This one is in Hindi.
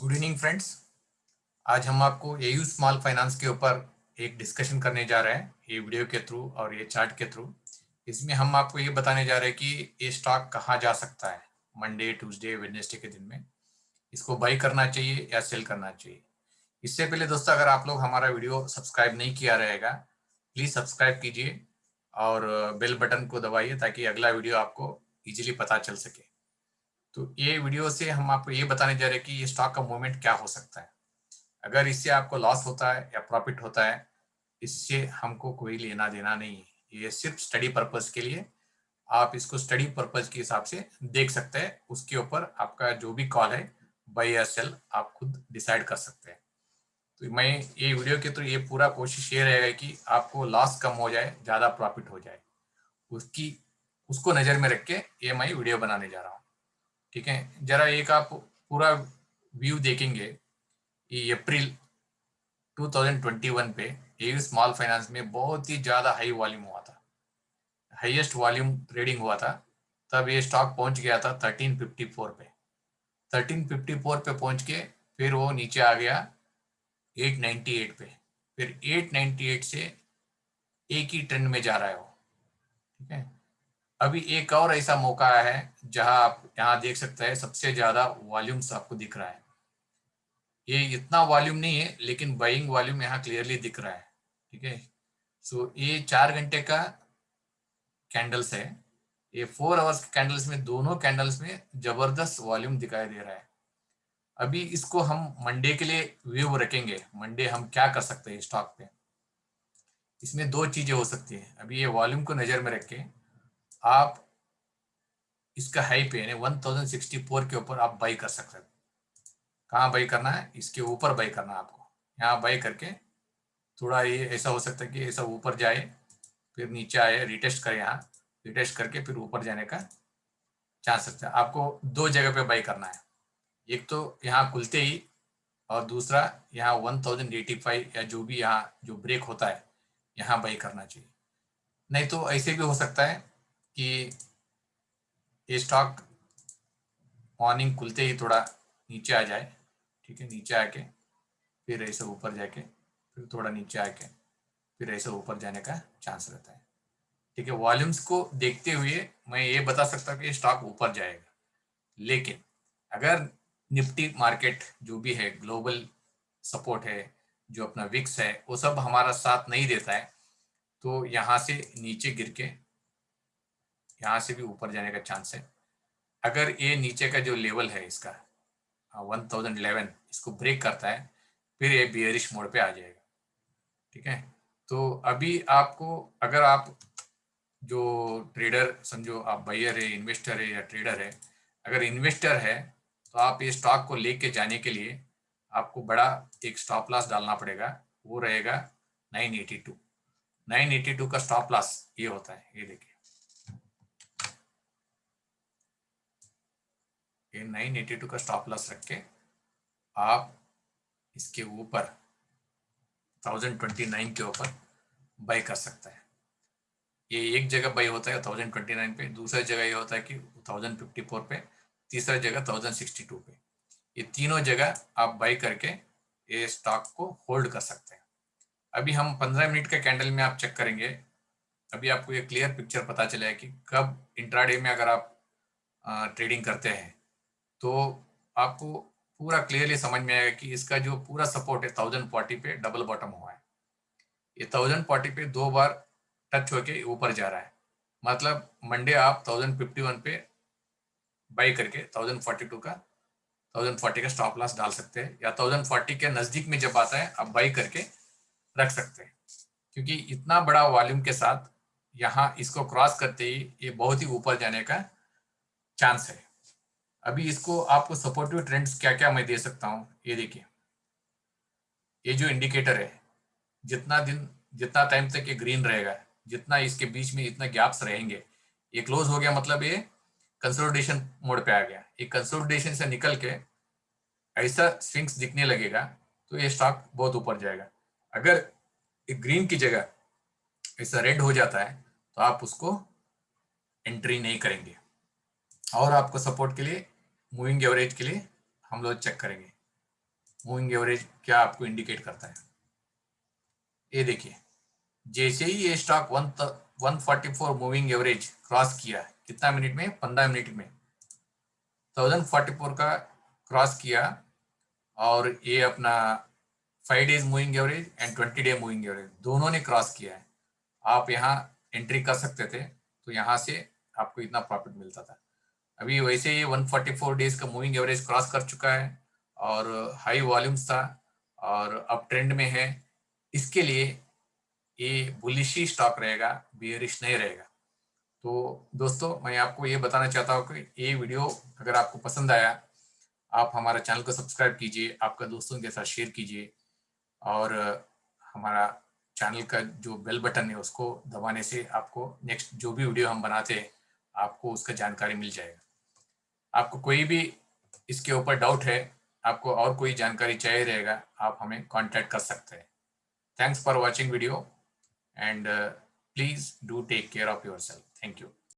गुड इवनिंग फ्रेंड्स आज हम आपको एयू स्मॉल फाइनेंस के ऊपर एक डिस्कशन करने जा रहे हैं, ये वीडियो के थ्रू और ये चार्ट के थ्रू इसमें हम आपको ये बताने जा रहे हैं कि ये स्टॉक कहाँ जा सकता है मंडे ट्यूसडे वेडनेसडे के दिन में। इसको बाई करना चाहिए या सेल करना चाहिए? इससे पहले दोस्तों, अगर आप लोग हमारा वीडियो सब्सक्राइब नहीं किया रहेगा प्लीज़ सब्सक्राइब कीजिए और बेल बटन को दबाइए ताकि अगला वीडियो आपको इजीली पता चल सके। तो ये वीडियो से हम आपको ये बताने जा रहे हैं कि ये स्टॉक का मूवमेंट क्या हो सकता है। अगर इससे आपको लॉस होता है या प्रॉफिट होता है, इससे हमको कोई लेना देना नहीं है। ये सिर्फ़ स्टडी पर्पज के लिए आप इसको स्टडी पर्पज के हिसाब से देख सकते हैं। उसके ऊपर आपका जो भी कॉल है बाई या सेल आप खुद डिसाइड कर सकते हैं। तो मैं ये वीडियो के थ्रू तो ये पूरा कोशिश ये रहेगा कि आपको लॉस कम हो जाए, ज़्यादा प्रॉफिट हो जाए। उसकी, उसको नज़र में रख के ये मैं वीडियो बनाने जा रहा हूँ। ठीक है? जरा एक आप पूरा व्यू देखेंगे अप्रैल 2021 पे ए स्मॉल फाइनेंस में बहुत ही ज़्यादा हाई वॉल्यूम हुआ था। हाईएस्ट वॉल्यूम ट्रेडिंग हुआ था। तब ये स्टॉक पहुँच गया था 1354 पे। 1354 पे पहुँच के फिर वो नीचे आ गया 898 पे। फिर 898 से एक ही ट्रेंड में जा रहा है वो। ठीक है? अभी एक और ऐसा मौका आया है, जहाँ आप यहाँ देख सकते हैं, सबसे ज़्यादा वॉल्यूम्स आपको दिख रहा है। ये इतना वॉल्यूम नहीं है, लेकिन बाइंग वॉल्यूम यहाँ क्लियरली दिख रहा है, ठीक है? सो ये चार घंटे का कैंडल्स है। ये फोर आवर्स कैंडल्स में, दोनों कैंडल्स में ज़बरदस्त वॉल्यूम दिखाई दे रहा है। अभी इसको हम मंडे के लिए व्यू रखेंगे। मंडे हम क्या कर सकते हैं स्टॉक पे? इसमें दो चीज़ें हो सकती है। अभी ये वॉल्यूम को नज़र में रख। आप इसका हाई पे यानी वन थाउज़ेंड सिक्सटी फोर के ऊपर आप बाई कर सकते हैं। कहाँ बाई करना है? इसके ऊपर बाई करना है आपको। यहाँ बाई करके थोड़ा ये ऐसा हो सकता है कि ऐसा ऊपर जाए, फिर नीचे आए रिटेस्ट करें यहाँ रिटेस्ट करके फिर ऊपर जाने का चांस सकता है। आपको दो जगह पे बाई करना है। एक तो यहाँ खुलते ही और दूसरा यहाँ वन थाउज़ेंड एटी फाइव या जो भी यहाँ, जो ब्रेक होता है, यहाँ बाई करना चाहिए। नहीं तो ऐसे भी हो सकता है कि ये स्टॉक मॉर्निंग खुलते ही थोड़ा नीचे आ जाए, ठीक है, नीचे आके, फिर ऐसे ऊपर जाके, फिर थोड़ा नीचे आके, फिर ऐसे ऊपर जाने का चांस रहता है। ठीक है वॉल्यूम्स को देखते हुए मैं ये बता सकता हूँ कि स्टॉक ऊपर जाएगा। लेकिन अगर निफ्टी मार्केट जो भी है ग्लोबल सपोर्ट है, जो अपना विक्स है, वो सब हमारा साथ नहीं देता है तो यहाँ से नीचे गिर के यहाँ से भी ऊपर जाने का चांस है। अगर ये नीचे का जो लेवल है इसका वन थाउज़ेंड इलेवन इसको ब्रेक करता है, फिर ये बियरिश मोड पे आ जाएगा। ठीक है? तो अभी आपको, अगर आप जो ट्रेडर समझो आप बायर है इन्वेस्टर है या ट्रेडर है, अगर इन्वेस्टर है तो आप ये स्टॉक को लेके जाने के लिए आपको बड़ा एक स्टॉप लॉस डालना पड़ेगा। वो रहेगा 982 982 का स्टॉप लॉस ये होता है, ये देखिए। ये 982 का स्टॉप लॉस रख के आप इसके ऊपर 1029 के ऊपर बाई कर सकते हैं। ये एक जगह बाई होता है 1029 पे, दूसरा जगह ये होता है कि 1054 पे, तीसरा जगह 1062 पे। ये तीनों जगह आप बाई करके ये स्टॉक को होल्ड कर सकते हैं। अभी हम 15 मिनट का कैंडल में आप चेक करेंगे, अभी आपको ये क्लियर पिक्चर पता चलेगा कि कब इंट्राडे में अगर आप ट्रेडिंग करते हैं तो आपको पूरा क्लियरली समझ में आएगा कि इसका जो पूरा सपोर्ट है थाउज़ेंड फोर्टी पे डबल बॉटम हुआ है। ये थाउज़ेंड फोर्टी पे दो बार टच होके ऊपर जा रहा है। मतलब मंडे आप थाउज़ेंड फिफ्टी वन पे बाई करके थाउज़ेंड फोर्टी टू का थाउज़ेंड फोर्टी का स्टॉप लॉस डाल सकते हैं या थाउज़ेंड फोर्टी के नज़दीक में जब आता है, आप बाई करके रख सकते हैं। क्योंकि इतना बड़ा वॉल्यूम के साथ यहाँ इसको क्रॉस करते ही ये बहुत ही ऊपर जाने का चांस है। अभी इसको आपको सपोर्टिव ट्रेंड्स क्या क्या मैं दे सकता हूँ? ये देखिए। ये जो इंडिकेटर है, जितना दिन, जितना टाइम तक ये ग्रीन रहेगा, जितना इसके बीच में इतना गैप्स रहेंगे, ये क्लोज हो गया मतलब ये कंसोलिडेशन मोड पे आ गया। ये कंसोलिडेशन से निकल के ऐसा स्विंग्स दिखने लगेगा तो ये स्टॉक बहुत ऊपर जाएगा। अगर ग्रीन की जगह ऐसा रेड हो जाता है तो आप उसको एंट्री नहीं करेंगे। और आपको सपोर्ट के लिए मूविंग एवरेज के लिए हम लोग चेक करेंगे। मूविंग एवरेज क्या आपको इंडिकेट करता है? ये देखिए, जैसे ही ये stock one one forty four moving average cross किया, कितना मिनट में? पंद्रह मिनट में। थाउज़ेंड फोर्टी फोर का क्रॉस किया और ये अपना five days moving average and twenty day moving average दोनों ने क्रॉस किया है। आप यहाँ एंट्री कर सकते थे तो यहाँ से आपको इतना प्रॉफिट मिलता था। अभी वैसे ही 144 डेज़ का मूविंग एवरेज क्रॉस कर चुका है और हाई वॉल्यूम्स था और अब ट्रेंड में है। इसके लिए ये बुलिशी स्टॉक रहेगा बियरिश नहीं रहेगा। तो दोस्तों, मैं आपको ये बताना चाहता हूँ कि ये वीडियो अगर आपको पसंद आया, आप हमारा चैनल को सब्सक्राइब कीजिए, आपका दोस्तों के साथ शेयर कीजिए और हमारा चैनल का जो बेल बटन है उसको दबाने से आपको नेक्स्ट जो भी वीडियो हम बनाते हैं, आपको उसका जानकारी मिल जाएगा। आपको कोई भी इसके ऊपर डाउट है, आपको और कोई जानकारी चाहिए रहेगा, आप हमें कांटेक्ट कर सकते हैं। Thanks for watching video and please do take care of yourself thank you